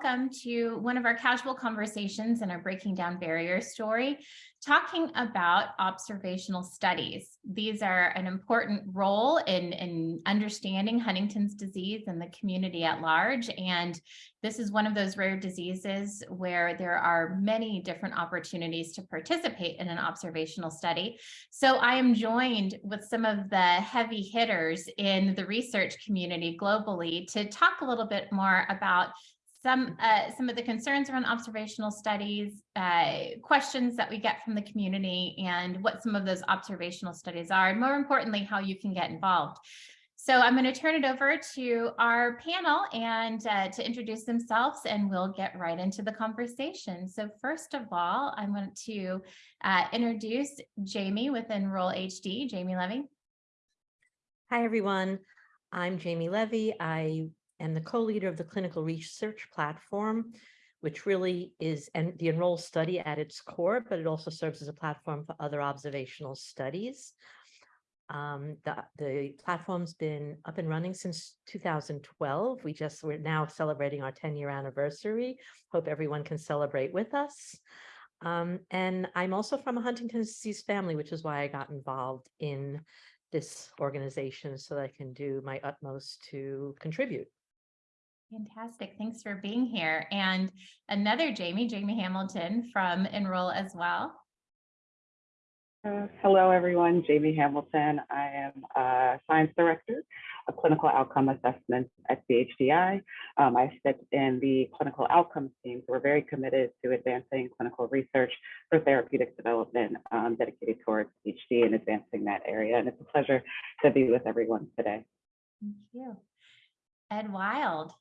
welcome to one of our casual conversations in our Breaking Down Barriers story, talking about observational studies. These are an important role in, in understanding Huntington's disease and the community at large. And this is one of those rare diseases where there are many different opportunities to participate in an observational study. So I am joined with some of the heavy hitters in the research community globally to talk a little bit more about some uh, some of the concerns around observational studies, uh, questions that we get from the community, and what some of those observational studies are, and more importantly, how you can get involved. So I'm going to turn it over to our panel and uh, to introduce themselves, and we'll get right into the conversation. So first of all, I want to uh, introduce Jamie with Enroll HD, Jamie Levy. Hi, everyone. I'm Jamie Levy. I am the co-leader of the clinical research platform, which really is and the Enroll study at its core, but it also serves as a platform for other observational studies. Um, the, the platform's been up and running since 2012. We just, we're now celebrating our 10 year anniversary. Hope everyone can celebrate with us. Um, and I'm also from a Huntington's disease family, which is why I got involved in this organization so that I can do my utmost to contribute. Fantastic. Thanks for being here. And another Jamie, Jamie Hamilton from Enroll as well. Uh, hello, everyone. Jamie Hamilton. I am a science director of clinical outcome assessments at CHDI. Um, I sit in the clinical outcomes team. So we're very committed to advancing clinical research for therapeutic development um, dedicated towards HD and advancing that area. And it's a pleasure to be with everyone today. Thank you. Ed Wild.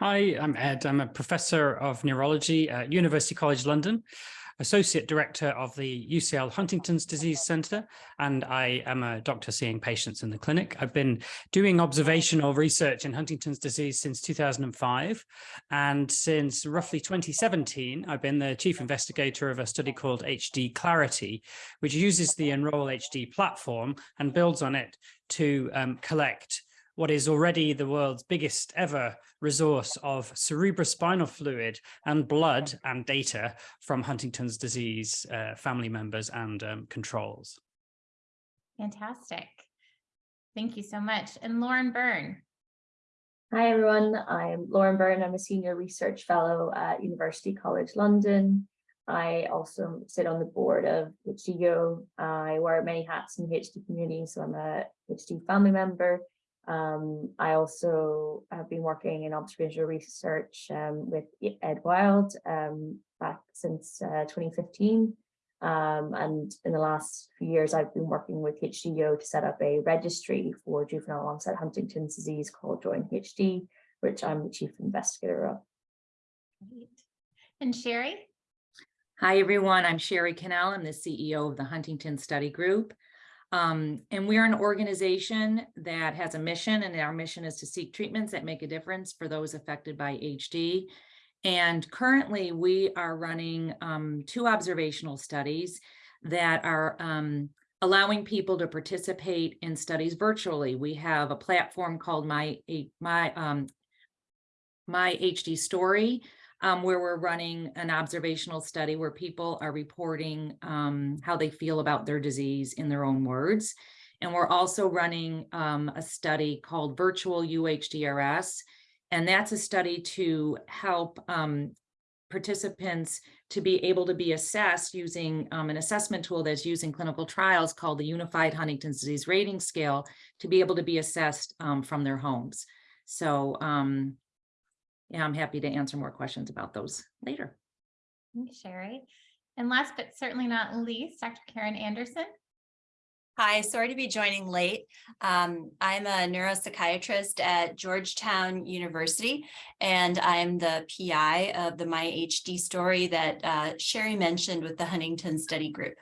Hi, I'm Ed. I'm a professor of neurology at University College London, associate director of the UCL Huntington's Disease Centre, and I am a doctor seeing patients in the clinic. I've been doing observational research in Huntington's disease since 2005, and since roughly 2017, I've been the chief investigator of a study called HD Clarity, which uses the Enroll HD platform and builds on it to um, collect what is already the world's biggest ever resource of cerebrospinal fluid and blood and data from Huntington's disease uh, family members and um, controls. Fantastic. Thank you so much. And Lauren Byrne. Hi, everyone. I'm Lauren Byrne. I'm a senior research fellow at University College London. I also sit on the board of HDYO. I wear many hats in the HD community, so I'm a HD family member um, I also have been working in observational research um, with Ed Wild um, back since uh, 2015. Um, and in the last few years, I've been working with HDYO to set up a registry for juvenile onset Huntington's disease called Join HD, which I'm the chief investigator of. Great. And Sherry? Hi, everyone. I'm Shari Kinel. I'm the CEO of the Huntington Study Group. Um, and we're an organization that has a mission and our mission is to seek treatments that make a difference for those affected by HD. And currently we are running um, two observational studies that are um, allowing people to participate in studies virtually. We have a platform called My, My, um, My HD Story, um, where we're running an observational study where people are reporting um, how they feel about their disease in their own words. And we're also running um, a study called Virtual UHDRS. And that's a study to help um, participants to be able to be assessed using um, an assessment tool that's used in clinical trials called the Unified Huntington's Disease Rating Scale to be able to be assessed um, from their homes. So um, yeah, I'm happy to answer more questions about those later. Thanks, Sherry. And last but certainly not least, Dr. Karen Anderson. Hi, sorry to be joining late. Um, I'm a neuropsychiatrist at Georgetown University, and I'm the PI of the MyHD story that uh, Sherry mentioned with the Huntington Study Group.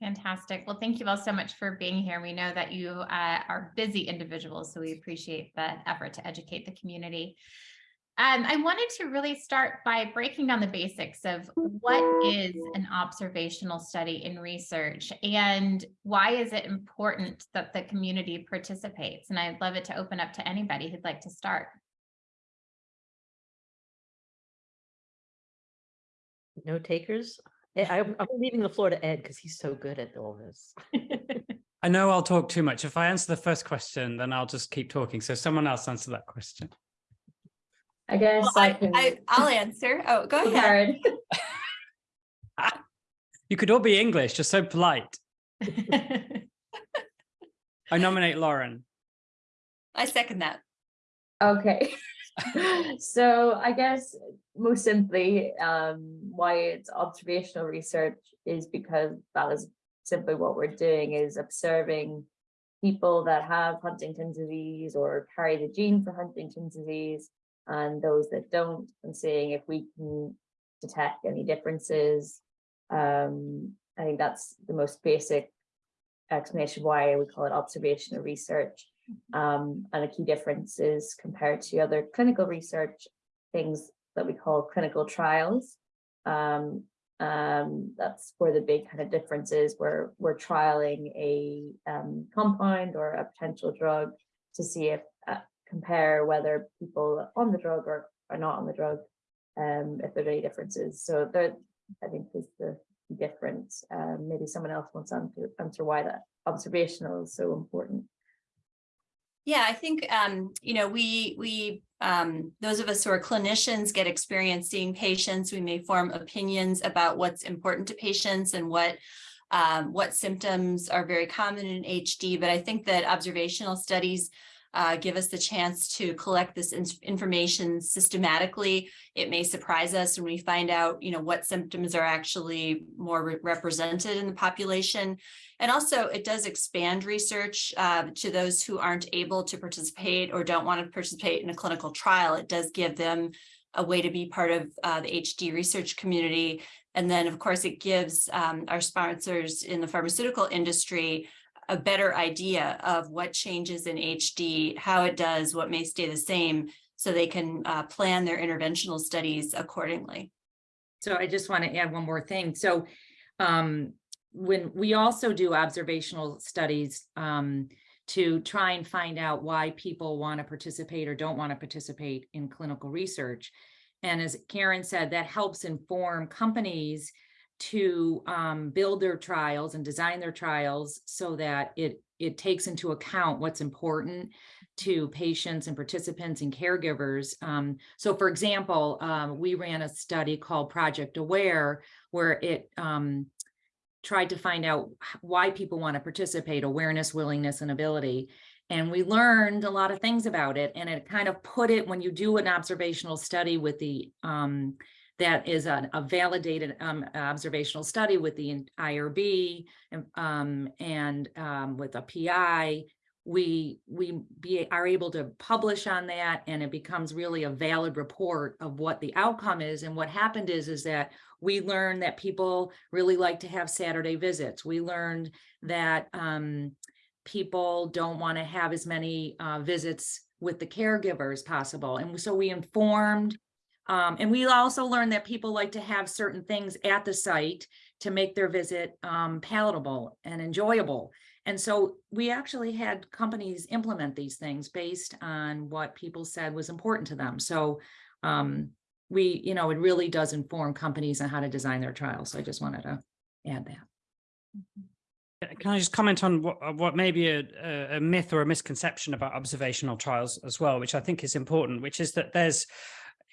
Fantastic. Well, thank you all so much for being here. We know that you uh, are busy individuals, so we appreciate the effort to educate the community. Um, I wanted to really start by breaking down the basics of what is an observational study in research and why is it important that the community participates? And I'd love it to open up to anybody who'd like to start. No takers? Eh, I'm, I'm leaving the floor to Ed because he's so good at all this. I know I'll talk too much. If I answer the first question, then I'll just keep talking. So someone else answer that question. I guess Well, I I, can. I, I'll answer. Oh, go Go, ahead. You could all be English, just so polite. I nominate Lauren. I second that. Okay. So I guess most simply, um, why it's observational research is because that is simply what we're doing is observing people that have Huntington's disease or carry the gene for Huntington's disease and those that don't and seeing if we can detect any differences. Um, I think that's the most basic explanation why we call it observational research. Um, and a key difference is compared to other clinical research, things that we call clinical trials. Um, um, that's where the big kind of difference is where we're trialing a um, compound or a potential drug to see if compare whether people on the drug or are not on the drug, um, if there are any differences. So that I think is the difference. Um, maybe someone else wants to answer, answer why that observational is so important. Yeah, I think, um, you know, we, we, um, those of us who are clinicians get experience seeing patients. We may form opinions about what's important to patients and what, um, what symptoms are very common in HD. But I think that observational studies uh, give us the chance to collect this in- information systematically. It may surprise us when we find out, you know, what symptoms are actually more re- represented in the population. And also it does expand research uh, to those who aren't able to participate or don't want to participate in a clinical trial. It does give them a way to be part of uh, the HD research community. And then, of course, it gives um, our sponsors in the pharmaceutical industry a better idea of what changes in HD, how it does, what may stay the same, so they can uh, plan their interventional studies accordingly. So I just want to add one more thing. So um, when we also do observational studies um, to try and find out why people want to participate or don't want to participate in clinical research. And as Karen said, that helps inform companies to um, build their trials and design their trials so that it it takes into account what's important to patients and participants and caregivers. Um, so for example, um, we ran a study called Project Aware where it um, tried to find out why people want to participate, awareness, willingness, and ability. And we learned a lot of things about it. And it kind of put it when you do an observational study with the um, that is a, a validated um, observational study with the IRB and, um, and um, with a PI. We we be are able to publish on that, and it becomes really a valid report of what the outcome is. And what happened is is that we learned that people really like to have Saturday visits. We learned that um, people don't want to have as many uh, visits with the caregivers possible, and so we informed um, and we also learned that people like to have certain things at the site to make their visit um, palatable and enjoyable. And so we actually had companies implement these things based on what people said was important to them. So um, we, you know, it really does inform companies on how to design their trials. So I just wanted to add that. Can I just comment on what, uh, what may be a, a- a myth or a misconception about observational trials as well, which I think is important, which is that there's,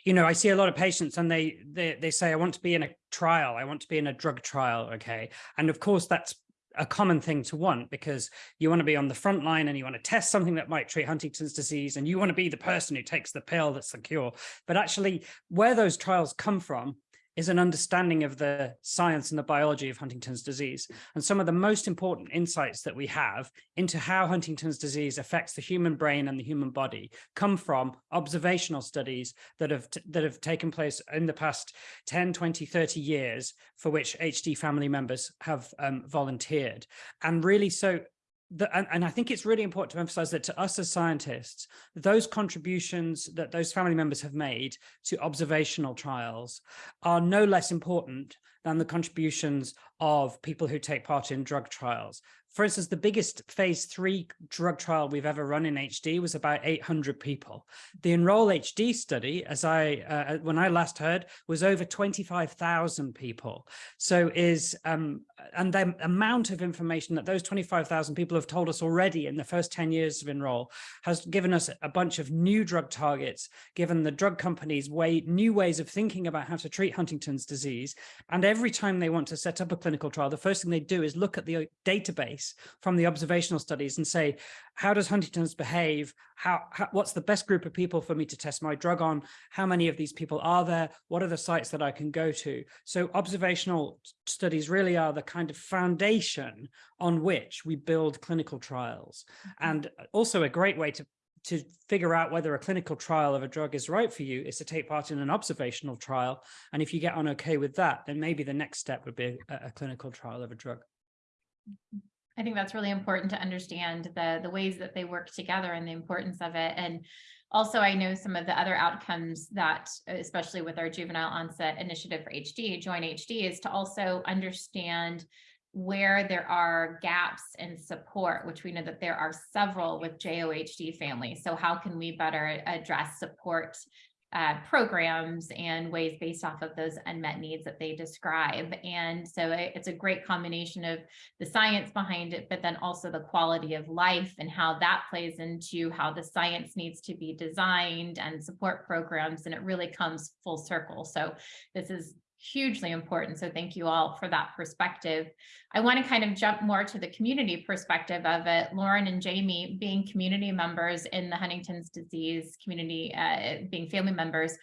you know, I see a lot of patients and they, they, they say, I want to be in a trial. I want to be in a drug trial. Okay. And of course, that's a common thing to want because you want to be on the front line and you want to test something that might treat Huntington's disease and you want to be the person who takes the pill that's the cure. But actually, where those trials come from is an understanding of the science and the biology of Huntington's disease. And some of the most important insights that we have into how Huntington's disease affects the human brain and the human body come from observational studies that have that have taken place in the past 10, 20, 30 years for which HD family members have um, volunteered. And really so the, and, and I think it's really important to emphasize that to us as scientists, those contributions that those family members have made to observational trials are no less important than the contributions of people who take part in drug trials. For instance, the biggest phase three drug trial we've ever run in HD was about 800 people. The Enroll HD study, as I, uh, when I last heard, was over 25,000 people. So is, um, and the amount of information that those 25,000 people have told us already in the first 10 years of Enroll has given us a bunch of new drug targets, given the drug companies way, new ways of thinking about how to treat Huntington's disease. And every time they want to set up a clinical trial, the first thing they do is look at the database from the observational studies and say, how does Huntington's behave? How, how, what's the best group of people for me to test my drug on? How many of these people are there? What are the sites that I can go to? So observational studies really are the kind of foundation on which we build clinical trials. Mm-hmm. And uh, also a great way to to figure out whether a clinical trial of a drug is right for you is to take part in an observational trial. And if you get on okay with that, then maybe the next step would be a, a clinical trial of a drug. Mm-hmm. I think that's really important to understand the, the ways that they work together and the importance of it. And also, I know some of the other outcomes that, especially with our juvenile onset initiative for HD, Join HD, is to also understand where there are gaps in support, which we know that there are several with JOHD families. So how can we better address support uh, programs and ways based off of those unmet needs that they describe. And so it, it's a great combination of the science behind it, but then also the quality of life and how that plays into how the science needs to be designed and support programs. And it really comes full circle. So this is hugely important. So thank you all for that perspective. I want to kind of jump more to the community perspective of it. Lauren and Jamie being community members in the Huntington's disease community, uh, being family members,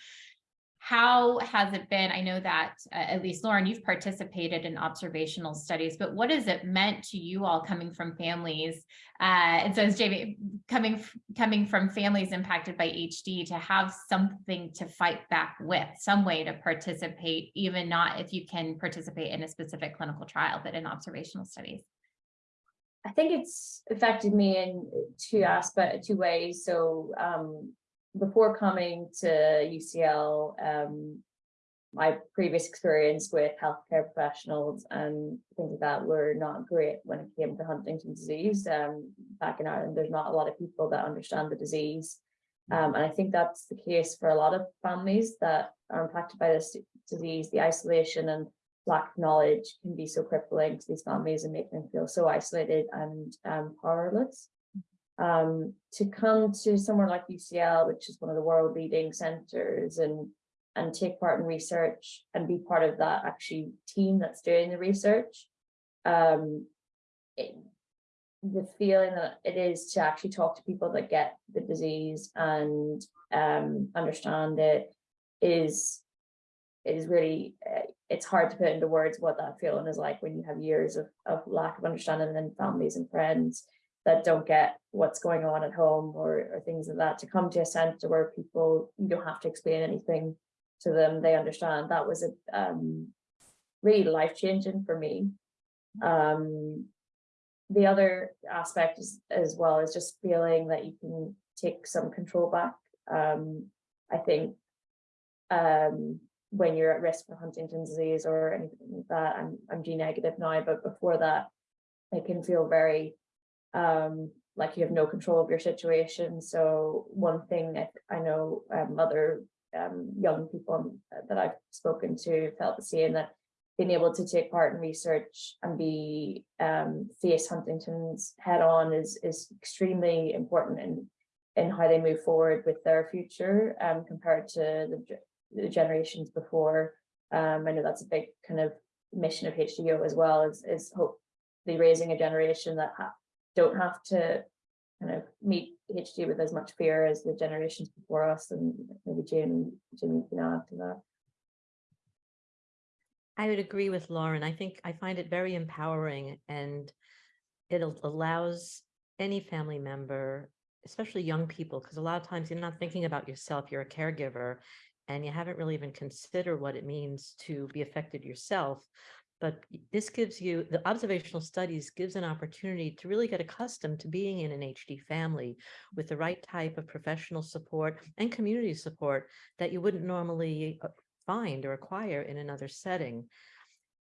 how has it been? I know that uh, at least Lauren, you've participated in observational studies, but what has it meant to you all coming from families? Uh, and so as Jamie, coming, coming from families impacted by HD to have something to fight back with, some way to participate, even not if you can participate in a specific clinical trial, but in observational studies. I think it's affected me in two aspects, two ways. So um, before coming to UCL, um, my previous experience with healthcare professionals and things like that were not great when it came to Huntington's disease. Um, back in Ireland, there's not a lot of people that understand the disease. Um, and I think that's the case for a lot of families that are impacted by this disease. The isolation and lack of knowledge can be so crippling to these families and make them feel so isolated and um, powerless um, to come to somewhere like UCL, which is one of the world leading centers and and take part in research and be part of that actually team that's doing the research. Um, it, the feeling that it is to actually talk to people that get the disease and um, understand it is is really uh, it's hard to put into words what that feeling is like when you have years of, of lack of understanding and families and friends that don't get what's going on at home or, or things like that to come to a center where people you don't have to explain anything to them. They understand. That was a um, really life-changing for me. Um, the other aspect is, as well is just feeling that you can take some control back. Um, i think um, when you're at risk for huntington's disease or anything like that i'm i'm g negative now but before that it can feel very um, like you have no control of your situation. So one thing I, I know um, other um, young people that I've spoken to felt the same that being able to take part in research and be um, face Huntington's head on is is extremely important in in how they move forward with their future um, compared to the, the generations before. Um, I know that's a big kind of mission of HDYO as well is is hopefully raising a generation that ha don't have to kind of meet HD with as much fear as the generations before us and maybe Jim, Jim can add to that. I would agree with Lauren. I think I find it very empowering and it allows any family member, especially young people, because a lot of times you're not thinking about yourself, you're a caregiver and you haven't really even considered what it means to be affected yourself but this gives you the observational studies gives an opportunity to really get accustomed to being in an HD family with the right type of professional support and community support that you wouldn't normally uh, find or acquire in another setting.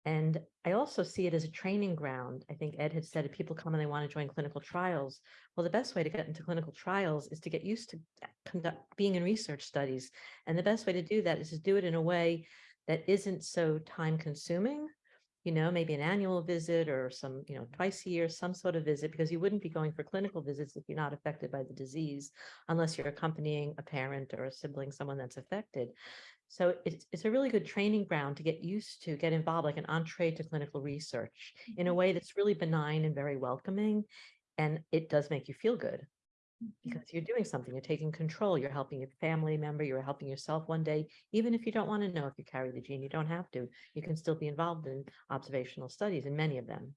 And I also see it as a training ground. I think Ed had said if people come and they want to join clinical trials, well, the best way to get into clinical trials is to get used to conduct being in research studies. And the best way to do that is to do it in a way that isn't so time consuming. You know, maybe an annual visit or some, you know, twice a year, some sort of visit, because you wouldn't be going for clinical visits if you're not affected by the disease, unless you're accompanying a parent or a sibling, someone that's affected. So it's, it's a really good training ground to get used to, get involved, like an entree to clinical research in a mm-hmm. way that's really benign and very welcoming. And it does make you feel good because you're doing something, you're taking control, you're helping your family member, you're helping yourself one day, even if you don't want to know if you carry the gene, you don't have to. You can still be involved in observational studies in many of them.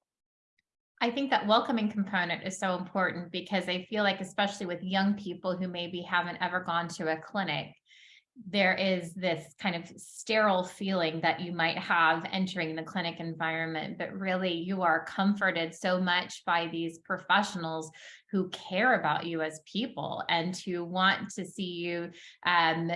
I think that welcoming component is so important because I feel like especially with young people who maybe haven't ever gone to a clinic, there is this kind of sterile feeling that you might have entering the clinic environment, but really you are comforted so much by these professionals who care about you as people and who want to see you um,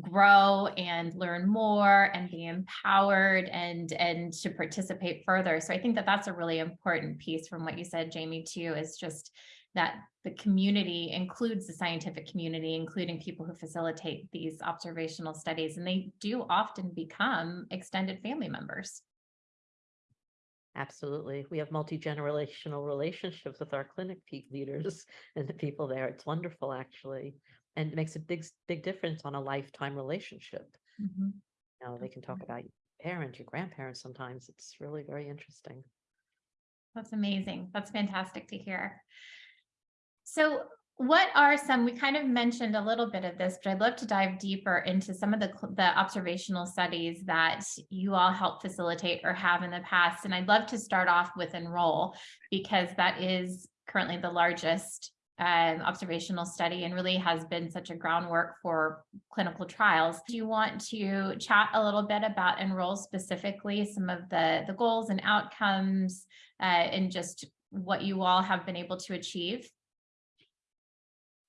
grow and learn more and be empowered and and to participate further. So I think that that's a really important piece from what you said, Jamie, too, is just that the community includes the scientific community, including people who facilitate these observational studies, and they do often become extended family members. Absolutely. We have multi-generational relationships with our clinic leaders and the people there. It's wonderful, actually. And it makes a big, big difference on a lifetime relationship. Mhm. You know, they can talk about your parents, your grandparents sometimes. It's really very interesting. That's amazing. That's fantastic to hear. So what are some, we kind of mentioned a little bit of this, but I'd love to dive deeper into some of the, the observational studies that you all help facilitate or have in the past. And I'd love to start off with Enroll because that is currently the largest um, observational study and really has been such a groundwork for clinical trials. Do you want to chat a little bit about Enroll specifically, some of the, the goals and outcomes uh, and just what you all have been able to achieve?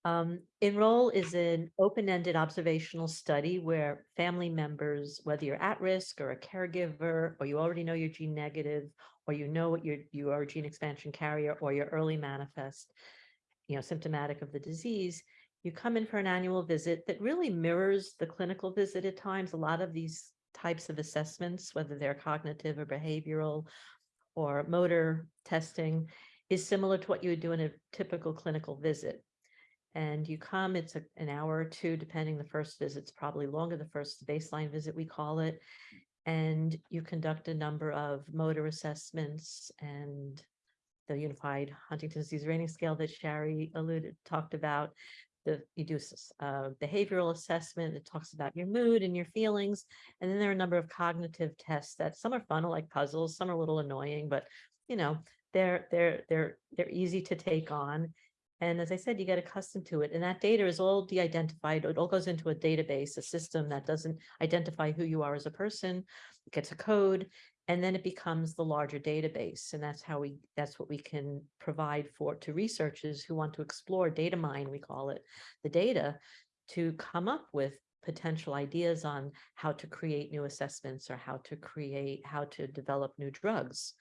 Um, Enroll is an open-ended observational study where family members, whether you're at risk or a caregiver, or you already know you're gene negative, or you know what you're, you are a gene expansion carrier, or you're early manifest, you know, symptomatic of the disease, you come in for an annual visit that really mirrors the clinical visit at times. A lot of these types of assessments, whether they're cognitive or behavioral or motor testing, is similar to what you would do in a typical clinical visit and you come, it's a, an hour or two, depending the first visit's probably longer, the first baseline visit, we call it. And you conduct a number of motor assessments and the Unified Huntington's Disease Rating Scale that Sherry alluded, talked about. The, you do a uh, behavioral assessment that talks about your mood and your feelings. And then there are a number of cognitive tests that some are fun, like puzzles, some are a little annoying, but you know, they're, they're, they're, they're easy to take on. And as I said, you get accustomed to it. And that data is all de-identified. It all goes into a database, a system that doesn't identify who you are as a person, it gets a code, and then it becomes the larger database. And that's how we, that's what we can provide for to researchers who want to explore data mine, we call it, the data to come up with potential ideas on how to create new assessments or how to create, how to develop new drugs.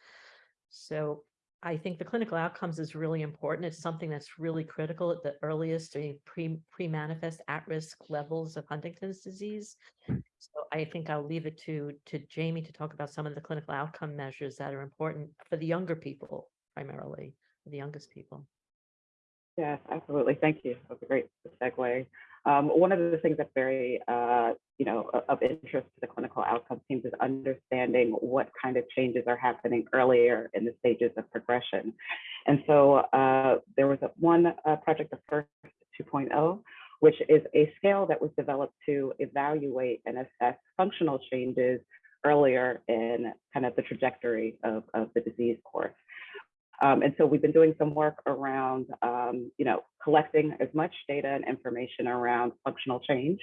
So I think the clinical outcomes is really important. It's something that's really critical at the earliest I mean, pre pre-manifest at-risk levels of Huntington's disease. Hmm. So I think I'll leave it to to Jamie to talk about some of the clinical outcome measures that are important for the younger people primarily, the youngest people. Yes, absolutely. Thank you. That's a great segue. Um, one of the things that's very, uh, you know, of interest to the clinical outcomes teams is understanding what kind of changes are happening earlier in the stages of progression. And so uh, there was a, one uh, project, the first 2.0, which is a scale that was developed to evaluate and assess functional changes earlier in kind of the trajectory of, of the disease course. Um, and so we've been doing some work around, um, you know, collecting as much data and information around functional change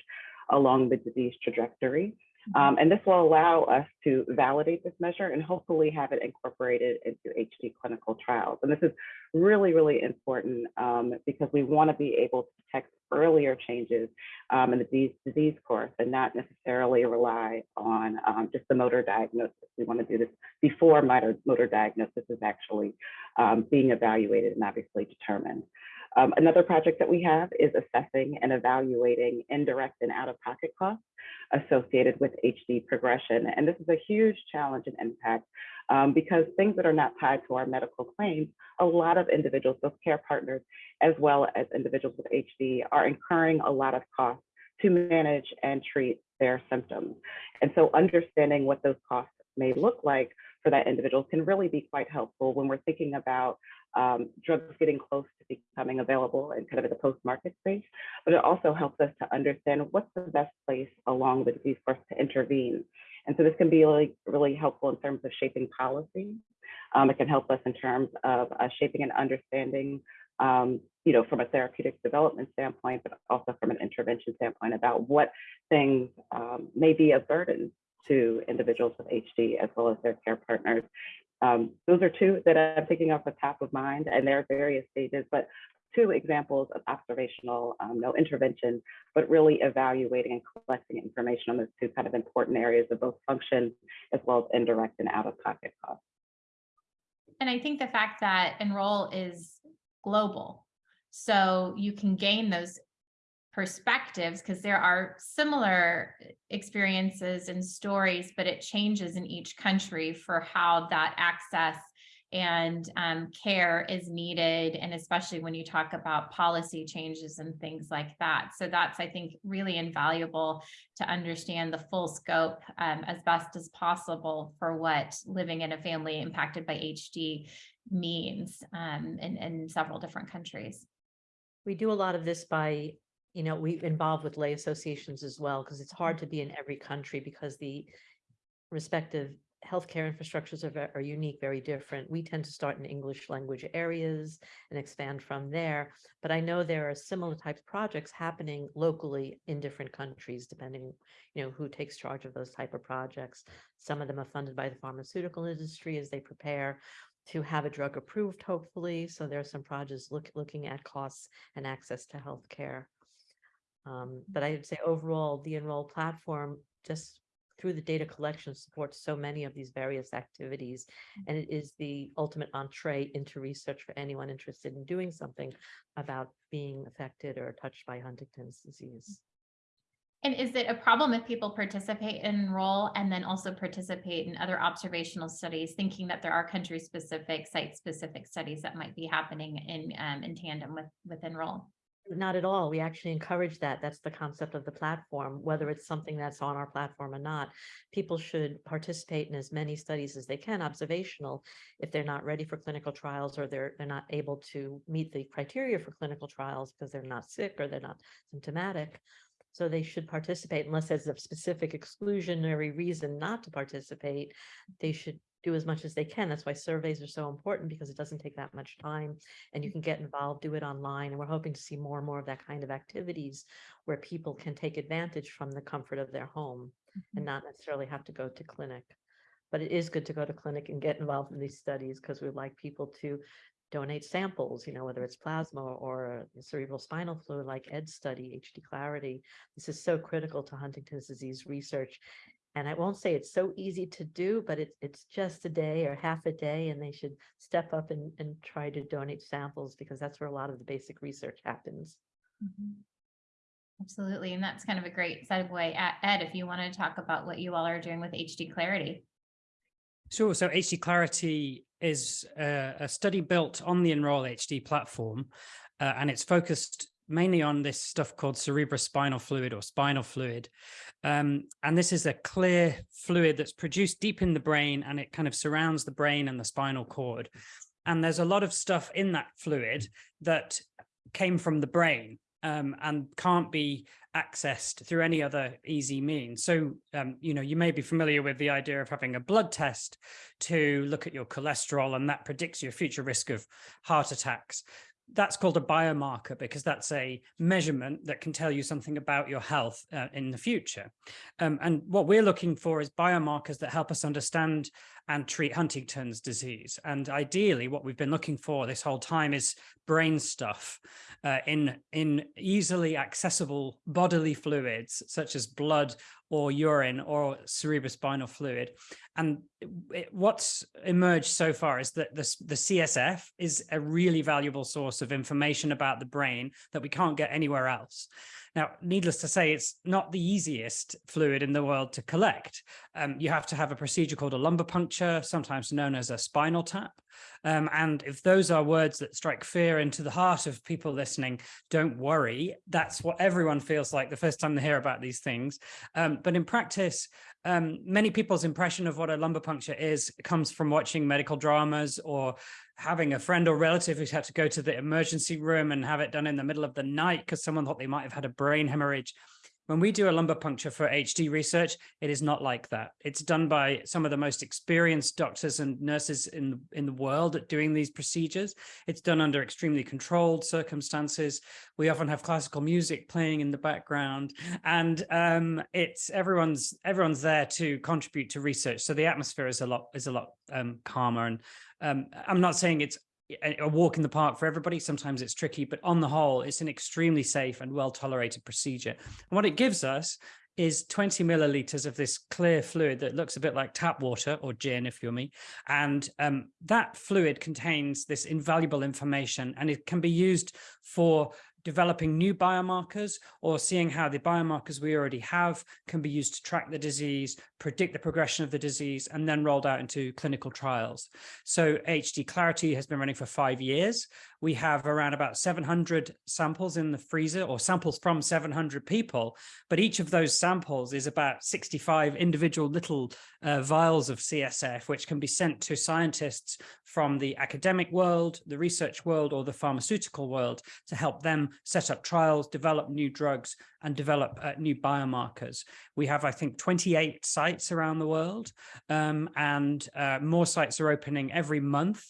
along the disease trajectory. Um, and this will allow us to validate this measure and hopefully have it incorporated into HD clinical trials. And this is really, really important um, because we want to be able to detect earlier changes um, in the disease, disease course and not necessarily rely on um, just the motor diagnosis. We want to do this before motor, motor diagnosis is actually um, being evaluated and obviously determined. Um, another project that we have is assessing and evaluating indirect and out-of-pocket costs associated with HD progression. And this is a huge challenge and impact um, because things that are not tied to our medical claims, a lot of individuals, both care partners as well as individuals with HD are incurring a lot of costs to manage and treat their symptoms. And so understanding what those costs may look like for that individual can really be quite helpful when we're thinking about um, drugs getting close to becoming available and kind of at the post-market space, but it also helps us to understand what's the best place along the disease course to intervene. And so this can be really, really helpful in terms of shaping policy. Um, it can help us in terms of uh, shaping and understanding, um, you know, from a therapeutic development standpoint, but also from an intervention standpoint about what things um, may be a burden to individuals with HD as well as their care partners um, those are two that I'm thinking off the top of mind, and there are various stages, but two examples of observational, um, no intervention, but really evaluating and collecting information on those two kind of important areas of both function as well as indirect and out-of-pocket costs. And I think the fact that Enroll is global, so you can gain those perspectives because there are similar experiences and stories, but it changes in each country for how that access and um, care is needed. And especially when you talk about policy changes and things like that. So that's, I think, really invaluable to understand the full scope um, as best as possible for what living in a family impacted by HD means um, in, in several different countries. We do a lot of this by you know, we've involved with lay associations as well, because it's hard to be in mm-hmm. every country because the respective healthcare infrastructures are, are unique, very different. We tend to start in English language areas and expand from there. But I know there are similar types of projects happening locally in different countries, depending, you know, who takes charge of those type of projects. Some of them are funded by the pharmaceutical industry as they prepare to have a drug approved, hopefully. So there are some projects look, looking at costs and access to healthcare. Um, but I would say overall, the Enroll platform just through the data collection supports so many of these various activities. And it is the ultimate entree into research for anyone interested in doing something about being affected or touched by Huntington's disease. And is it a problem if people participate in enroll and then also participate in other observational studies, thinking that there are country specific, site specific studies that might be happening in um, in tandem with with enroll? Not at all. We actually encourage that. That's the concept of the platform, whether it's something that's on our platform or not. People should participate in as many studies as they can, observational, if they're not ready for clinical trials or they're they're not able to meet the criteria for clinical trials because they're not sick or they're not symptomatic. So they should participate unless there's a specific exclusionary reason not to participate. They should do as much as they can. That's why surveys are so important because it doesn't take that much time and you mm. can get involved, do it online. And we're hoping to see more and more of that kind of activities where people can take advantage from the comfort of their home and mm-hmm. not necessarily have to go to clinic. But it is good to go to clinic and get involved in these studies because we'd like people to donate samples, you know, whether it's plasma or cerebral spinal fluid like Ed study, HD Clarity. This is so critical to Huntington's disease research. And I won't say it's so easy to do, but it's it's just a day or half a day, and they should step up and, and try to donate samples because that's where a lot of the basic research happens. Mhm. Absolutely, and that's kind of a great segue. Uh, Ed, if you want to talk about what you all are doing with HD Clarity. Sure. So HD Clarity is a, a study built on the Enroll HD platform, uh, and it's focused mainly on this stuff called cerebrospinal fluid or spinal fluid. Um, and this is a clear fluid that's produced deep in the brain and it kind of surrounds the brain and the spinal cord. And there's a lot of stuff in that fluid that came from the brain um, and can't be accessed through any other easy means. So, um, you know, you may be familiar with the idea of having a blood test to look at your cholesterol and that predicts your future risk of heart attacks that's called a biomarker because that's a measurement that can tell you something about your health uh, in the future. Um, and what we're looking for is biomarkers that help us understand and treat Huntington's disease. And ideally, what we've been looking for this whole time is brain stuff uh, in, in easily accessible bodily fluids, such as blood or urine or cerebrospinal fluid. And it, what's emerged so far is that the, the CSF is a really valuable source of information about the brain that we can't get anywhere else. Now, needless to say, it's not the easiest fluid in the world to collect. Um, you have to have a procedure called a lumbar puncture, sometimes known as a spinal tap. Um, and if those are words that strike fear into the heart of people listening, don't worry. That's what everyone feels like the first time they hear about these things. Um, but in practice, um, many people's impression of what a lumbar puncture is comes from watching medical dramas or having a friend or relative who's had to go to the emergency room and have it done in the middle of the night because someone thought they might have had a brain hemorrhage. When we do a lumbar puncture for HD research, it is not like that. It's done by some of the most experienced doctors and nurses in, in the world at doing these procedures. It's done under extremely controlled circumstances. We often have classical music playing in the background and um, it's everyone's everyone's there to contribute to research. So the atmosphere is a lot is a lot um, calmer and um, I'm not saying it's a walk in the park for everybody. Sometimes it's tricky, but on the whole, it's an extremely safe and well tolerated procedure. And what it gives us is 20 milliliters of this clear fluid that looks a bit like tap water or gin, if you're me. And um, that fluid contains this invaluable information and it can be used for developing new biomarkers or seeing how the biomarkers we already have can be used to track the disease, predict the progression of the disease, and then rolled out into clinical trials. So HD Clarity has been running for five years. We have around about 700 samples in the freezer or samples from 700 people, but each of those samples is about 65 individual little uh, vials of CSF, which can be sent to scientists from the academic world, the research world, or the pharmaceutical world to help them set up trials, develop new drugs, and develop uh, new biomarkers. We have, I think, 28 sites around the world, um, and uh, more sites are opening every month.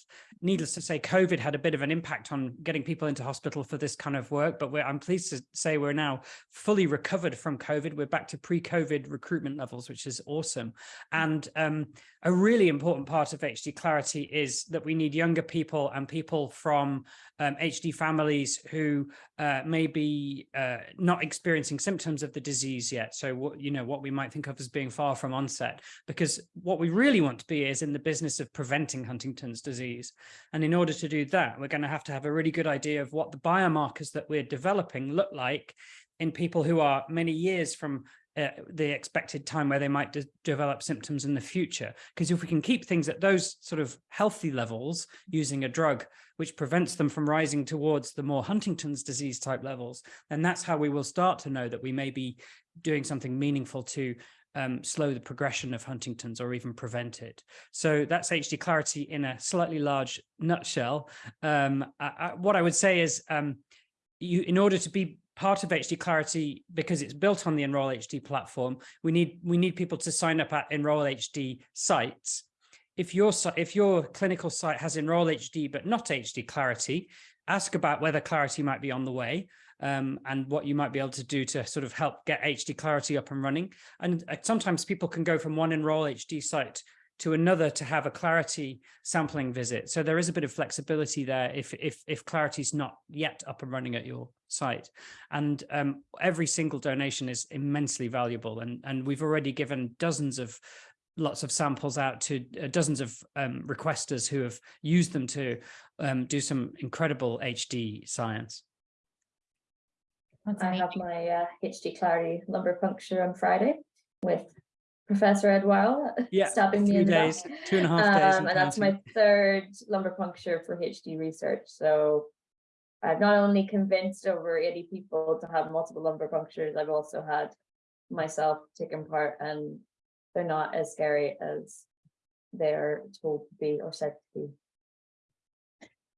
Needless to say, COVID had a bit of an impact on getting people into hospital for this kind of work, but I'm pleased to say we're now fully recovered from COVID. We're back to pre-COVID recruitment levels, which is awesome. And um, a really important part of HD Clarity is that we need younger people and people from um, HD families who uh, may be uh, not experiencing symptoms of the disease yet. So what, you know, what we might think of as being far from onset, because what we really want to be is in the business of preventing Huntington's disease. And in order to do that, we're going to have to have a really good idea of what the biomarkers that we're developing look like in people who are many years from uh, the expected time where they might de develop symptoms in the future. Because if we can keep things at those sort of healthy levels using a drug which prevents them from rising towards the more Huntington's disease type levels, then that's how we will start to know that we may be doing something meaningful to um, slow the progression of Huntington's or even prevent it. So that's HD Clarity in a slightly large nutshell. Um, I, I, what I would say is um, you, in order to be part of HD Clarity, because it's built on the Enroll HD platform, we need we need people to sign up at Enroll HD sites. If your if your clinical site has Enroll HD but not HD Clarity, ask about whether Clarity might be on the way um, and what you might be able to do to sort of help get HD Clarity up and running. And uh, sometimes people can go from one Enroll HD site to another to have a clarity sampling visit. So there is a bit of flexibility there if if if clarity is not yet up and running at your site. And um, every single donation is immensely valuable. And, and we've already given dozens of lots of samples out to uh, dozens of um, requesters who have used them to um, do some incredible HD science. That's I have my uh, HD Clarity lumbar puncture on Friday with Professor Ed Wild Yeah, stabbing me in the days, back. two and a half days. Um, and and that's my third lumbar puncture for HD research. So I've not only convinced over 80 people to have multiple lumbar punctures, I've also had myself taken part and they're not as scary as they're told to be or said to be.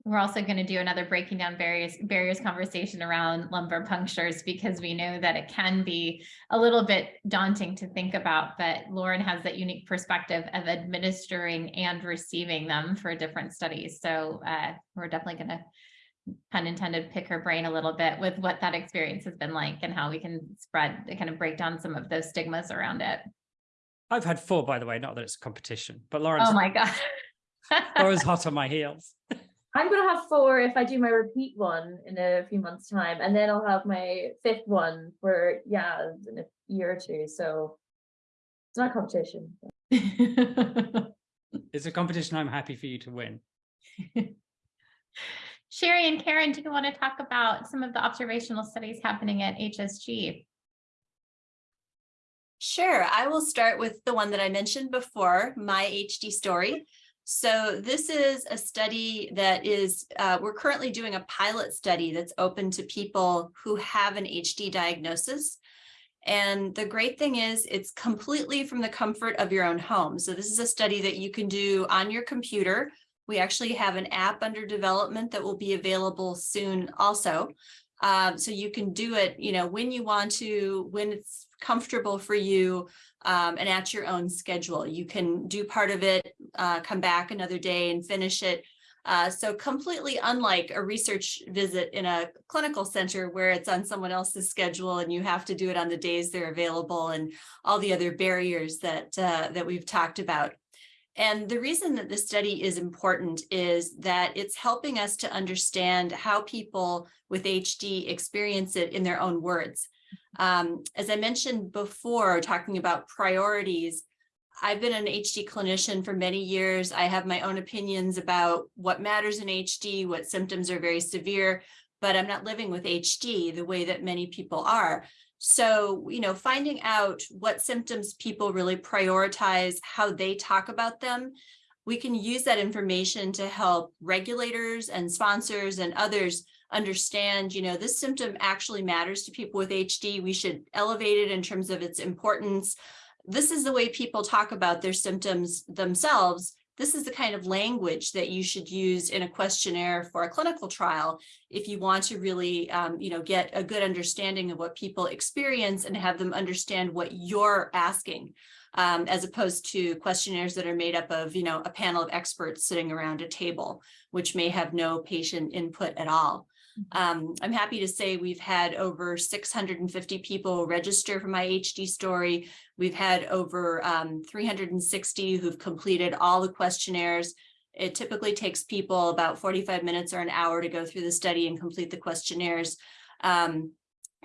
We're also going to do another breaking down barriers barriers conversation around lumbar punctures because we know that it can be a little bit daunting to think about, but Lauren has that unique perspective of administering and receiving them for different studies. So uh, we're definitely going to pun intended, pick her brain a little bit with what that experience has been like and how we can spread, kind of break down some of those stigmas around it. I've had four, by the way, not that it's a competition, but Lauren's, Oh my God. Lauren's hot on my heels. I'm gonna have four if I do my repeat one in a few months' time, and then I'll have my fifth one for, yeah, in a year or two, so. It's not a competition. It's a competition I'm happy for you to win. Sherry and Karen, do you want to talk about some of the observational studies happening at HSG? Sure, I will start with the one that I mentioned before, my HD story. So this is a study that is, uh, we're currently doing a pilot study that's open to people who have an HD diagnosis. And the great thing is it's completely from the comfort of your own home. So this is a study that you can do on your computer. We actually have an app under development that will be available soon also. Um, so you can do it, you know, when you want to, when it's comfortable for you um, and at your own schedule. You can do part of it, uh, come back another day and finish it. Uh, so completely unlike a research visit in a clinical center where it's on someone else's schedule and you have to do it on the days they're available and all the other barriers that uh, that we've talked about. And the reason that this study is important is that it's helping us to understand how people with HD experience it in their own words. Um, as I mentioned before, talking about priorities, I've been an HD clinician for many years. I have my own opinions about what matters in HD, what symptoms are very severe, but I'm not living with HD the way that many people are. So, you know, finding out what symptoms people really prioritize, how they talk about them, we can use that information to help regulators and sponsors and others understand, you know, this symptom actually matters to people with HD. We should elevate it in terms of its importance. This is the way people talk about their symptoms themselves. This is the kind of language that you should use in a questionnaire for a clinical trial if you want to really, um, you know, get a good understanding of what people experience and have them understand what you're asking, um, as opposed to questionnaires that are made up of, you know, a panel of experts sitting around a table, which may have no patient input at all. Um, I'm happy to say we've had over 650 people register for my HD story. We've had over um, 360 who've completed all the questionnaires. It typically takes people about 45 minutes or an hour to go through the study and complete the questionnaires. Um,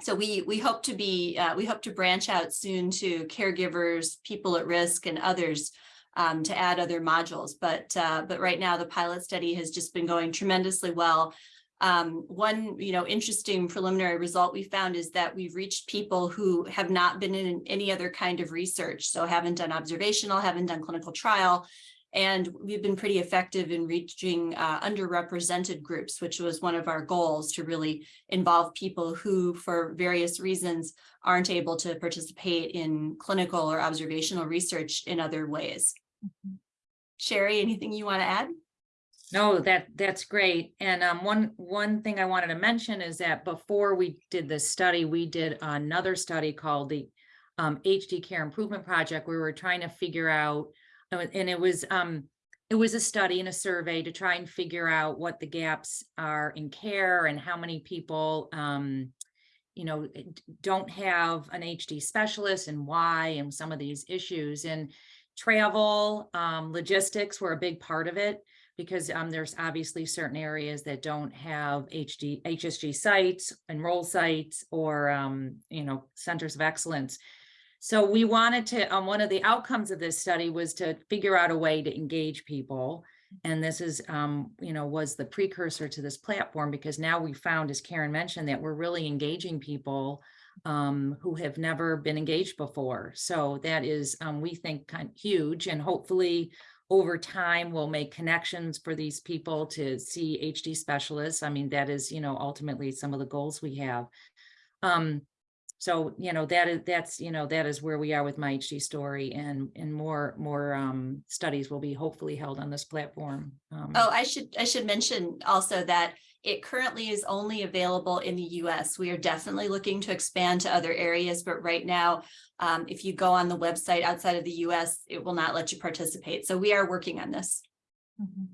so we we hope to be uh, we hope to branch out soon to caregivers, people at risk, and others um, to add other modules. But uh, but right now the pilot study has just been going tremendously well. Um, one, you know, interesting preliminary result we found is that we've reached people who have not been in any other kind of research. So haven't done observational, haven't done clinical trial. And we've been pretty effective in reaching uh, underrepresented groups, which was one of our goals to really involve people who, for various reasons, aren't able to participate in clinical or observational research in other ways. Shari, anything you want to add? No, that, that's great. And um, one, one thing I wanted to mention is that before we did this study, we did another study called the um, HD Care Improvement Project, we were trying to figure out, uh, and it was, um, it was a study and a survey to try and figure out what the gaps are in care and how many people, um, you know, don't have an HD specialist and why, and some of these issues. And travel, um, logistics were a big part of it because um, there's obviously certain areas that don't have HD, HSG sites, enroll sites, or, um, you know, centers of excellence. So we wanted to, um, one of the outcomes of this study was to figure out a way to engage people. And this is, um, you know, was the precursor to this platform because now we found, as Karen mentioned, that we're really engaging people um, who have never been engaged before. So that is, um, we think, kind of huge and hopefully over time, we'll make connections for these people to see HD specialists. I mean, that is, you know, ultimately some of the goals we have. Um, so, you know, that is, that's, you know, that is where we are with my HD story and, and more, more, um, studies will be hopefully held on this platform. Um, Oh, I should, I should mention also that it currently is only available in the US. We are definitely looking to expand to other areas, but right now, um, if you go on the website outside of the US, it will not let you participate. So we are working on this. Mhm.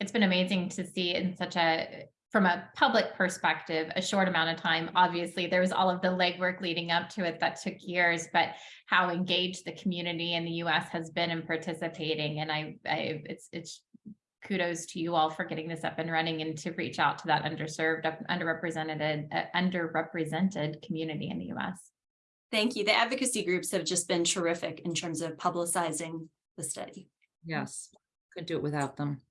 It's been amazing to see in such a from a public perspective, a short amount of time. Obviously, there was all of the legwork leading up to it that took years, but how engaged the community in the US has been in participating. And I, I it's, it's kudos to you all for getting this up and running and to reach out to that underserved, underrepresented, uh, underrepresented community in the US. Thank you. The advocacy groups have just been terrific in terms of publicizing the study. Yes, couldn't do it without them.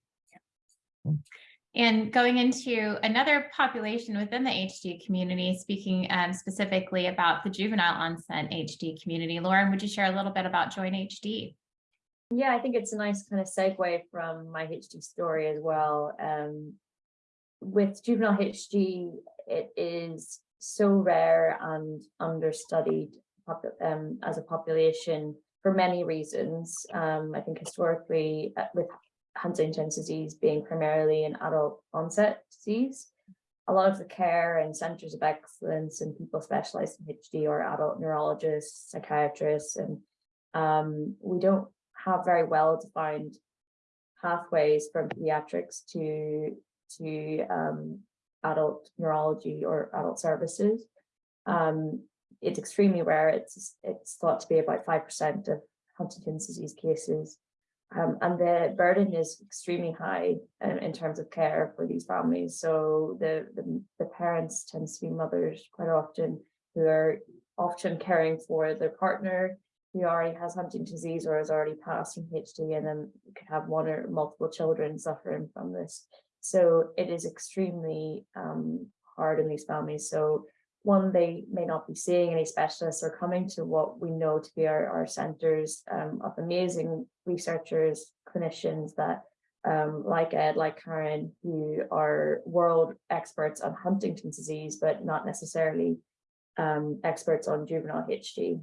And going into another population within the HD community, speaking um, specifically about the juvenile onset HD community, Lauren, would you share a little bit about Join HD? Yeah, I think it's a nice kind of segue from my HD story as well. Um, with juvenile HD, it is so rare and understudied um, as a population for many reasons. Um, I think historically, uh, with Huntington's disease being primarily an adult onset disease. A lot of the care and centers of excellence and people specialized in HD are adult neurologists, psychiatrists, and um, we don't have very well defined pathways from pediatrics to to um, adult neurology or adult services. Um, it's extremely rare. It's it's thought to be about five percent of Huntington's disease cases. Um, and the burden is extremely high in, in, terms of care for these families. So the, the, the parents tend to be mothers quite often who are often caring for their partner who already has Huntington's disease or has already passed from HD and then could have one or multiple children suffering from this. So it is extremely um, hard in these families. So one, they may not be seeing any specialists or coming to what we know to be our, our centers um, of amazing researchers, clinicians that um, like Ed, like Karen, who are world experts on Huntington's disease, but not necessarily um, experts on juvenile HD.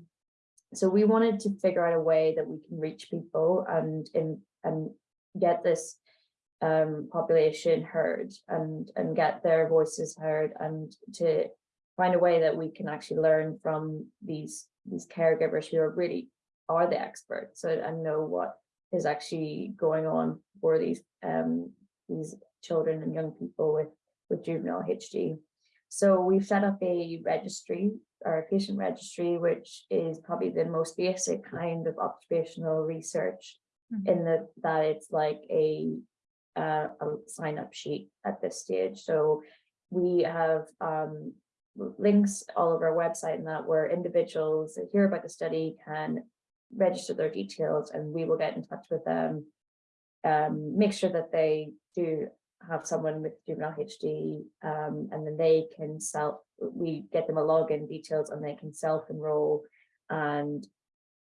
So we wanted to figure out a way that we can reach people and, and, and get this um, population heard and, and get their voices heard and to find a way that we can actually learn from these these caregivers who are really are the experts so, and know what is actually going on for these um these children and young people with with juvenile HD. So we've set up a registry or a patient registry, which is probably the most basic kind of observational research mm -hmm. in the that it's like a uh, a sign up sheet at this stage. So we have um, links all over our website and that where individuals that hear about the study can register their details and we will get in touch with them, um, make sure that they do have someone with juvenile HD um, and then they can self, we get them a login details and they can self-enroll and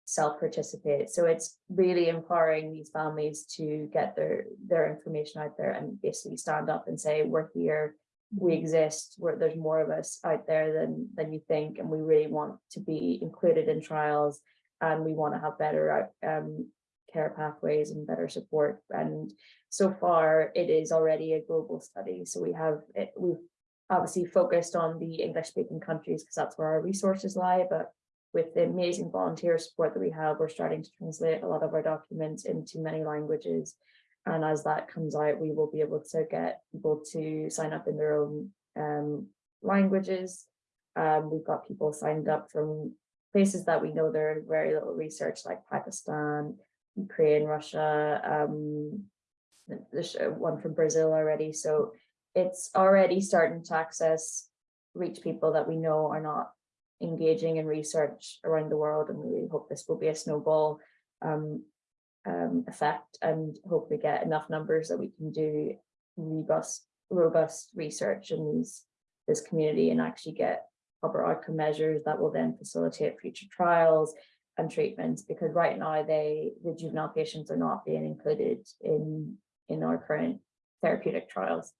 self-participate. So it's really empowering these families to get their, their information out there and basically stand up and say, we're here, we exist. Where there's more of us out there than than you think and we really want to be included in trials and we want to have better um, care pathways and better support. And so far it is already a global study. So we have it, we've obviously focused on the english speaking countries because that's where our resources lie. But with the amazing volunteer support that we have we're starting to translate a lot of our documents into many languages. And as that comes out, we will be able to get people to sign up in their own um, languages. Um, we've got people signed up from places that we know there are very little research like Pakistan, Ukraine, Russia, um, there's one from Brazil already. So it's already starting to access, reach people that we know are not engaging in research around the world. And we hope this will be a snowball um, um, effect and hopefully get enough numbers that we can do robust, robust research in these, this community and actually get proper outcome measures that will then facilitate future trials and treatments because right now they the juvenile patients are not being included in in our current therapeutic trials.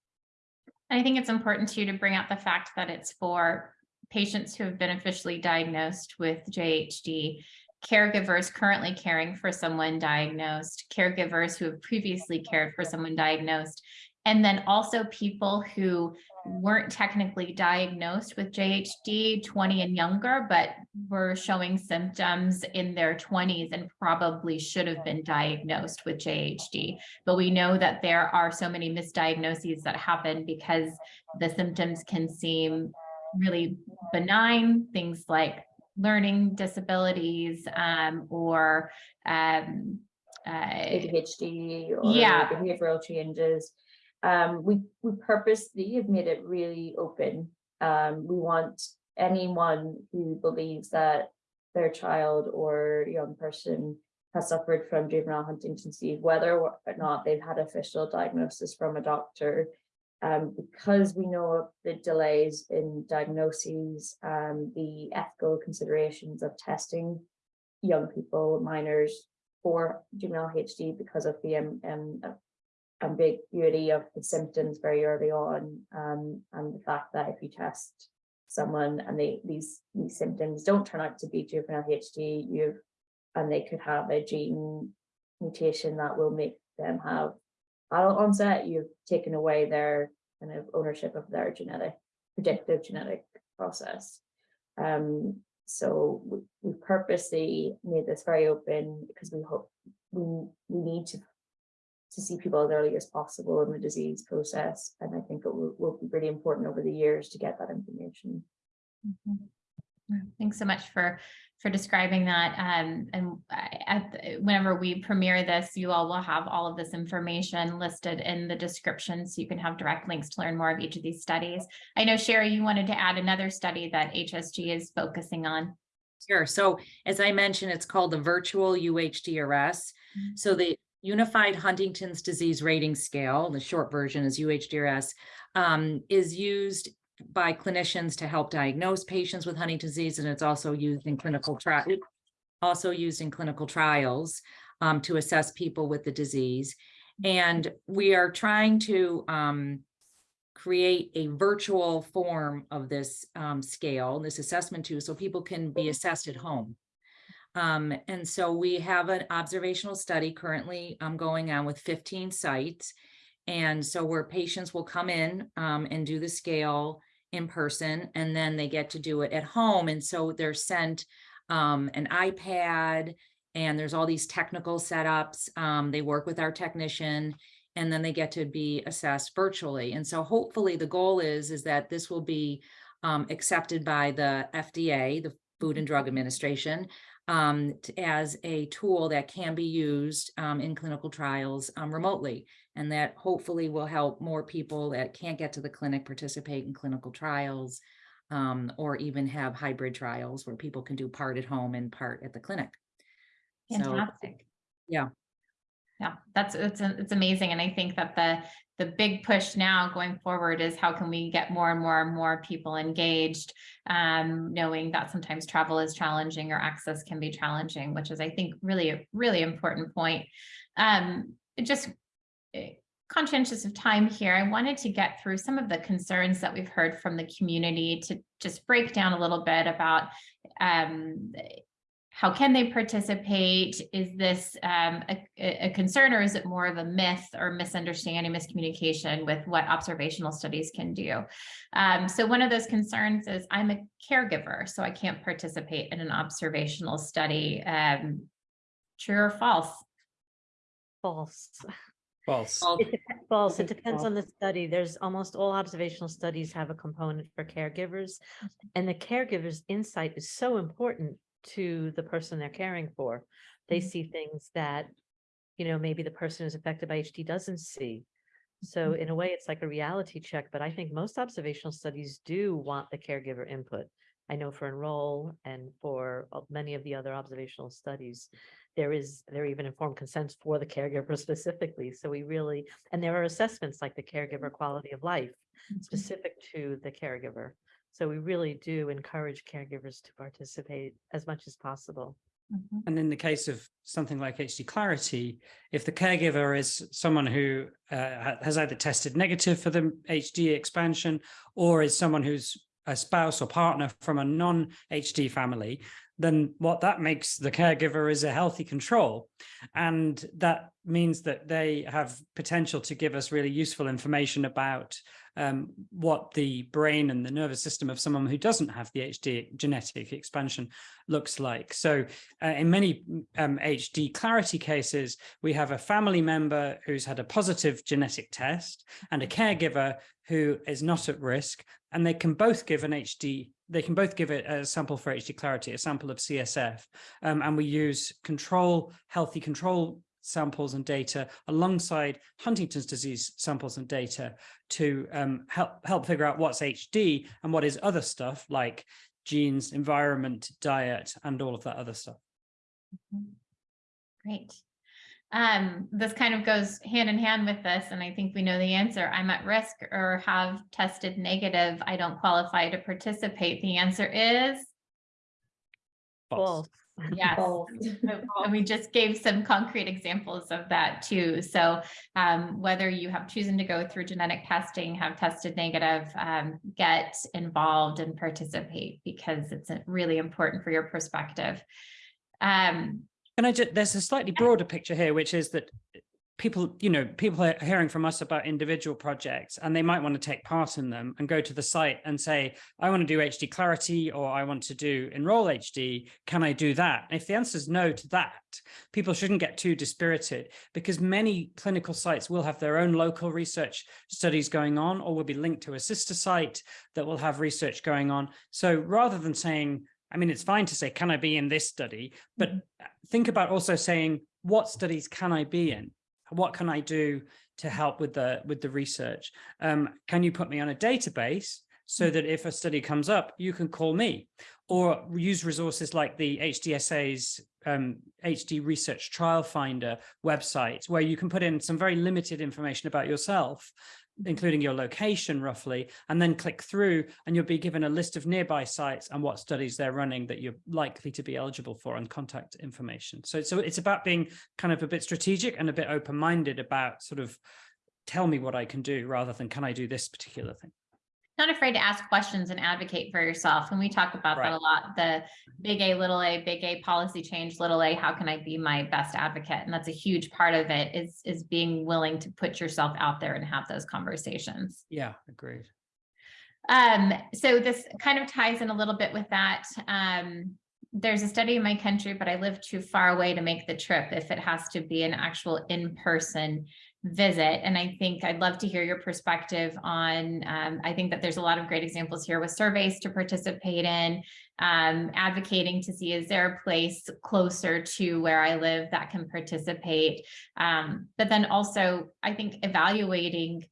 I think it's important too to bring out the fact that it's for patients who have been officially diagnosed with JHD caregivers currently caring for someone diagnosed, caregivers who have previously cared for someone diagnosed, And then also people who weren't technically diagnosed with JHD 20 and younger, but were showing symptoms in their 20s and probably should have been diagnosed with JHD. But we know that there are so many misdiagnoses that happen because the symptoms can seem really benign, things like learning disabilities um, or um, uh, ADHD or Yeah. behavioral changes. Um, we, we purposely have made it really open. Um, we want anyone who believes that their child or young person has suffered from juvenile Huntington's disease, whether or not they've had official diagnosis from a doctor. Um, because we know of the delays in diagnoses, um, the ethical considerations of testing young people, minors for juvenile HD because of the um, ambiguity of the symptoms very early on, um, and the fact that if you test someone and they these these symptoms don't turn out to be juvenile HD, you've and they could have a gene mutation that will make them have adult onset, you've taken away their kind of ownership of their genetic predictive genetic process. Um, so we, we purposely made this very open because we hope we we need to to see people as early as possible in the disease process. And I think it will, will be really important over the years to get that information. Mhm. Thanks so much for, for describing that. Um, and I- at, the- whenever we premiere this, you all will have all of this information listed in the description, so you can have direct links to learn more of each of these studies. I know Shari, you wanted to add another study that HSG is focusing on. Sure. So as I mentioned, it's called the virtual UHDRS. Mhm. So the Unified Huntington's Disease Rating Scale, the short version is UHDRS, um, is used by clinicians to help diagnose patients with Huntington's disease, and it's also used in clinical trial, also used in clinical trials um, to assess people with the disease. And we are trying to um, create a virtual form of this um, scale, this assessment tool, so people can be assessed at home. Um, and so we have an observational study currently um, going on with 15 sites. And so where patients will come in um, and do the scale in person, and then they get to do it at home. And so they're sent um, an iPad, and there's all these technical setups. Um, they work with our technician, and then they get to be assessed virtually. And so hopefully the goal is, is that this will be um, accepted by the FDA, the Food and Drug Administration, um, as a tool that can be used um, in clinical trials um, remotely. And that hopefully will help more people that can't get to the clinic participate in clinical trials um, or even have hybrid trials where people can do part at home and part at the clinic. So, Fantastic. yeah. Yeah, that's, it's, it's amazing. And I think that the, the big push now going forward is how can we get more and more and more people engaged? Um, knowing that sometimes travel is challenging or access can be challenging, which is, I think, really, a really important point. Um, just eh, conscientious of time here, I wanted to get through some of the concerns that we've heard from the community to just break down a little bit about um, how can they participate? Is this um, a, a concern or is it more of a myth or misunderstanding, miscommunication with what observational studies can do? Um, so one of those concerns is I'm a caregiver, so I can't participate in an observational study. Um, true or false? False. False. It False. It depends false. on the study. There's almost all observational studies have a component for caregivers. And the caregiver's insight is so important to the person they're caring for. They Mhm. see things that, you know, maybe the person who's affected by HD doesn't see. So mm-hmm. in a way, it's like a reality check, but I think most observational studies do want the caregiver input. I know for Enroll and for many of the other observational studies, there is, there are even informed consents for the caregiver specifically. So we really, and there are assessments like the caregiver mm-hmm. quality of life mm-hmm. specific to the caregiver. So we really do encourage caregivers to participate as much as possible. Mhm. And in the case of something like HD Clarity, if the caregiver is someone who uh, has either tested negative for the HD expansion or is someone who's a spouse or partner from a non-HD family, then what that makes the caregiver is a healthy control. And that means that they have potential to give us really useful information about um, what the brain and the nervous system of someone who doesn't have the HD genetic expansion looks like. So uh, in many um, HD clarity cases, we have a family member who's had a positive genetic test and a caregiver who is not at risk, and they can both give an HD they can both give it a sample for HD clarity, a sample of CSF, um, and we use control, healthy control samples and data alongside Huntington's disease samples and data to um, help, help figure out what's HD and what is other stuff like genes, environment, diet, and all of that other stuff. Great. Um, this kind of goes hand in hand with this, and I think we know the answer. I'm at risk or have tested negative. I don't qualify to participate. The answer is False. Yes. Both. And we just gave some concrete examples of that too. So um, whether you have chosen to go through genetic testing, have tested negative, um, get involved and participate because it's really important for your perspective. Um, And I just, there's a slightly broader picture here, which is that people, you know, people are hearing from us about individual projects and they might want to take part in them and go to the site and say, I want to do HD clarity or I want to do enroll HD. Can I do that? And if the answer is no to that, people shouldn't get too dispirited because many clinical sites will have their own local research studies going on or will be linked to a sister site that will have research going on. So rather than saying, I mean, it's fine to say, can I be in this study? But mm-hmm. think about also saying, what studies can I be in? What can I do to help with the with the research? Um, can you put me on a database so that if a study comes up, you can call me or use resources like the HDSA's um, HD Research Trial Finder website, where you can put in some very limited information about yourself including your location roughly, and then click through and you'll be given a list of nearby sites and what studies they're running that you're likely to be eligible for and contact information. So, so it's about being kind of a bit strategic and a bit open-minded about sort of tell me what I can do rather than can I do this particular thing. Not afraid to ask questions and advocate for yourself. And we talk about that a lot, the big A, little a, big A policy change, little a, how can I be my best advocate? And that's a huge part of it is, is being willing to put yourself out there and have those conversations. Yeah, agreed. Um, so this kind of ties in a little bit with that. Um, there's a study in my country, but I live too far away to make the trip if it has to be an actual in-person visit. And I think I'd love to hear your perspective on, um, I think that there's a lot of great examples here with surveys to participate in, um, advocating to see, is there a place closer to where I live that can participate? Um, but then also, I think evaluating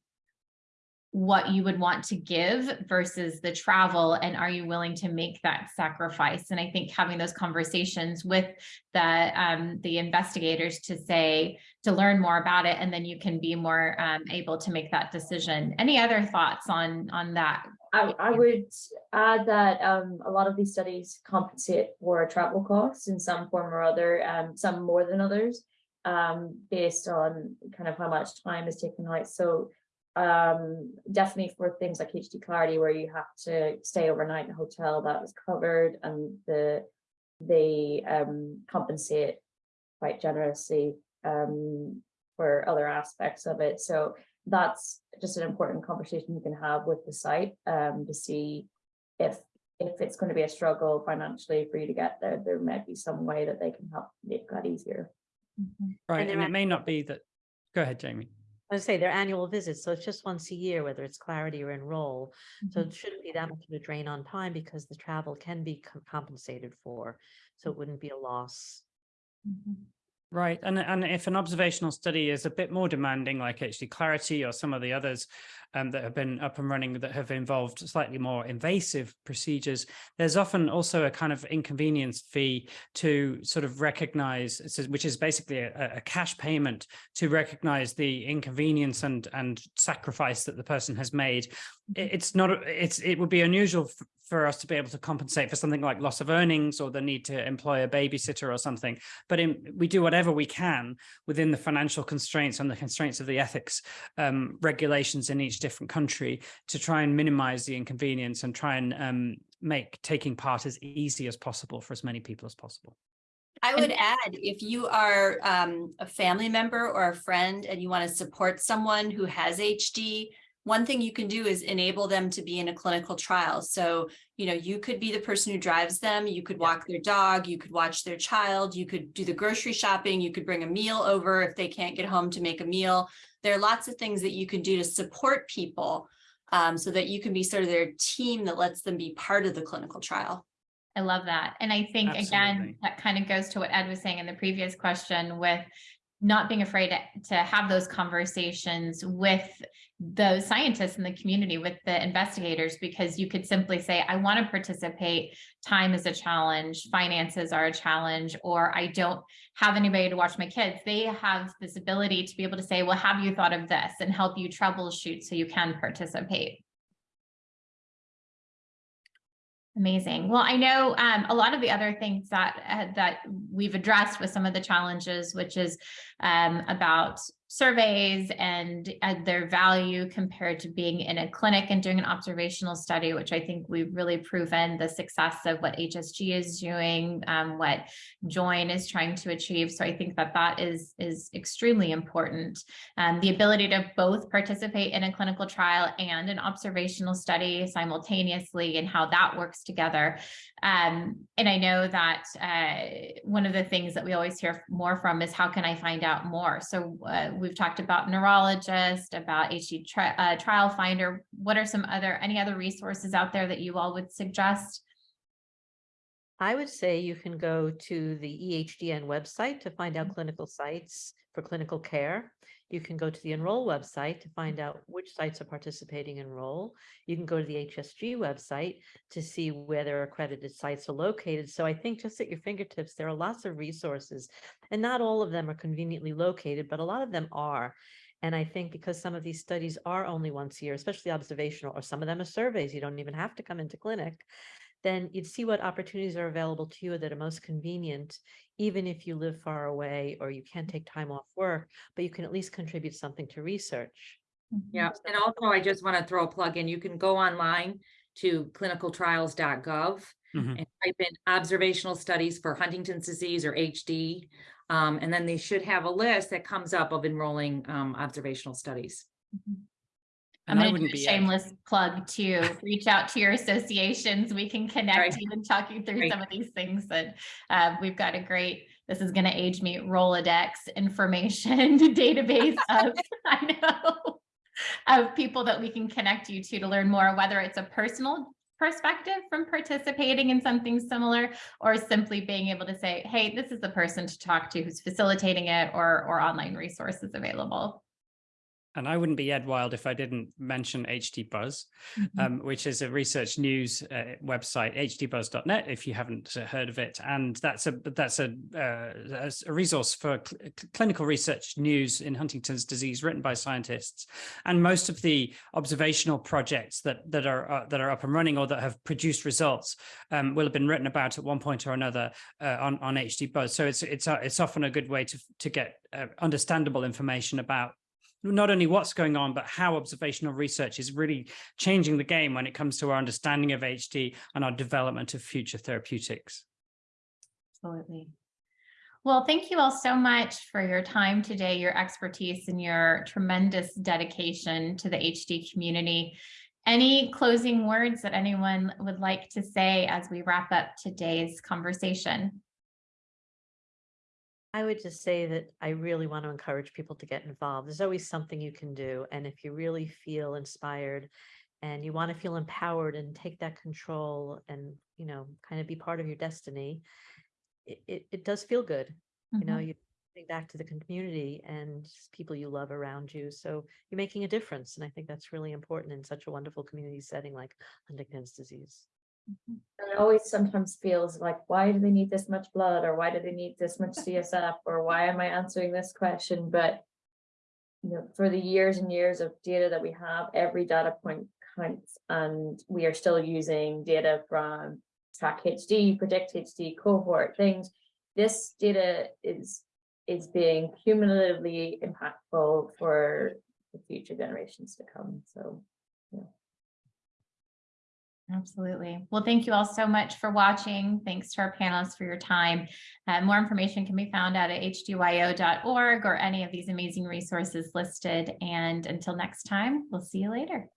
what you would want to give versus the travel and are you willing to make that sacrifice and i think having those conversations with the um, the investigators to say to learn more about it and then you can be more um, able to make that decision any other thoughts on on that I, I would add that um, a lot of these studies compensate for travel costs in some form or other, um, some more than others, um, based on kind of how much time is taken out. So um, definitely for things like HD Clarity, where you have to stay overnight in a hotel that was covered and the they um, compensate quite generously um, for other aspects of it. So that's just an important conversation you can have with the site um, to see if if it's going to be a struggle financially for you to get there, there might be some way that they can help make that easier. Right, they're and it may not be that, go ahead, Jamie. I would say they're annual visits, so it's just once a year, whether it's clarity or enroll. So it shouldn't be that much of a drain on time because the travel can be co- compensated for. So it wouldn't be a loss. Right, and and if an observational study is a bit more demanding, like HD Clarity or some of the others um, that have been up and running that have involved slightly more invasive procedures, there's often also a kind of inconvenience fee to sort of recognize, which is basically a, a cash payment to recognize the inconvenience and and sacrifice that the person has made. It's not, it's it would be unusual for us to be able to compensate for something like loss of earnings or the need to employ a babysitter or something but in, we do whatever we can within the financial constraints and the constraints of the ethics um, regulations in each different country to try and minimize the inconvenience and try and um, make taking part as easy as possible for as many people as possible. I would add, if you are um, a family member or a friend and you want to support someone who has HD, one thing you can do is enable them to be in a clinical trial. So, you know, you could be the person who drives them, you could walk their dog, you could watch their child, you could do the grocery shopping, you could bring a meal over if they can't get home to make a meal. There are lots of things that you can do to support people um, so that you can be sort of their team that lets them be part of the clinical trial. I love that. And I think again, that kind of goes to what Ed was saying in the previous question with not being afraid to- to have those conversations with the scientists in the community, with the investigators, because you could simply say, I want to participate. Time is a challenge, finances are a challenge, or I don't have anybody to watch my kids. They have this ability to be able to say, well, have you thought of this and help you troubleshoot so you can participate. Amazing. Well, I know um, a lot of the other things that uh, that we've addressed with some of the challenges, which is um, about surveys and uh, their value compared to being in a clinic and doing an observational study, which I think we've really proven the success of what HSG is doing, um, what Join is trying to achieve. So I think that that is is extremely important. Um, the ability to both participate in a clinical trial and an observational study simultaneously and how that works together. Um, and I know that uh, one of the things that we always hear more from is how can I find out more? So uh, we've talked about neurologist, about HD tri uh, trial finder. What are some other, any other resources out there that you all would suggest? I would say you can go to the EHDN website to find out clinical sites for clinical care. You can go to the Enroll website to find mm-hmm. out which sites are participating in Enroll. You can go to the HSG website to see where their accredited sites are located. So I think just at your fingertips, there are lots of resources and not all of them are conveniently located, but a lot of them are. And I think because some of these studies are only once a year, especially observational, or some of them are surveys, you don't even have to come into clinic then you'd see what opportunities are available to you that are most convenient, even if you live far away or you can't take time off work, but you can at least contribute something to research. Yeah, and also I just want to throw a plug in. You can go online to clinicaltrials.gov Mhm. and type in observational studies for Huntington's disease or HD. Um, and then they should have a list that comes up of enrolling um, observational studies. I'm And I going to do a shameless plug to reach out to your associations. We can connect Right. you and talk you through Right. some of these things that uh, we've got a great, this is going to age me, Rolodex information database of, I know, of people that we can connect you to to learn more, whether it's a personal perspective from participating in something similar or simply being able to say, hey, this is the person to talk to who's facilitating it or, or online resources available. And I wouldn't be Ed Wild if I didn't mention HD Buzz, um, which is a research news uh, website, hdbuzz.net, if you haven't uh, heard of it. And that's a that's a, uh, a- a resource for cl- cl- clinical research news in Huntington's disease, written by scientists. And most of the observational projects that that are uh, that are up and running or that have produced results um, will have been written about at one point or another uh, on on HD Buzz. So it's it's uh, it's often a good way to to get uh, understandable information about not only what's going on, but how observational research is really changing the game when it comes to our understanding of HD and our development of future therapeutics. Absolutely. Well, thank you all so much for your time today, your expertise and your tremendous dedication to the HD community. Any closing words that anyone would like to say as we wrap up today's conversation? I would just say that I really want to encourage people to get involved. There's always something you can do. And if you really feel inspired and you want to feel empowered and take that control and, you know, kind of be part of your destiny, it, it, it does feel good. You know, Mhm. you back to the community and people you love around you. So you're making a difference. And I think that's really important in such a wonderful community setting like Huntington's disease. Mhm. And it always sometimes feels like, why do they need this much blood? Or why do they need this much CSF? Or why am I answering this question? But you know, for the years and years of data that we have, every data point counts. And we are still using data from Track HD, Predict HD, cohort things. This data is is being cumulatively impactful for the future generations to come. So Absolutely. Well, thank you all so much for watching. Thanks to our panelists for your time. Uh, more information can be found out at hdyo.org or any of these amazing resources listed. And until next time, we'll see you later.